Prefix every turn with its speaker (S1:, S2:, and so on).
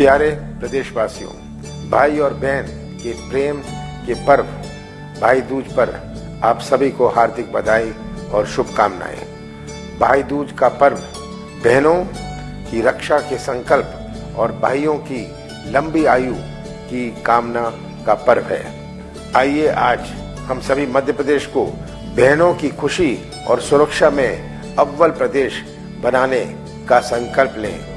S1: प्यारे प्रदेशवासियों, भाई और बहन के प्रेम के पर्व, भाई दूज पर आप सभी को हार्दिक बधाई और शुभकामनाएँ। भाई दूज का पर्व बहनों की रक्षा के संकल्प और भाइयों की लंबी आयु की कामना का पर्व है। आइए आज हम सभी मध्य प्रदेश को बहनों की खुशी और सुरक्षा में अव्वल प्रदेश बनाने का संकल्प लें।